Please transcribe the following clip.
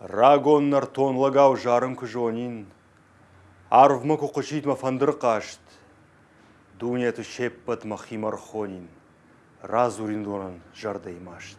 Рагоннар тонлагау жарын күжонин, Арвмы кукушит мафандыр қашт, Дунияту шеппат махимар хонин, Разуриндонын жардаймашт.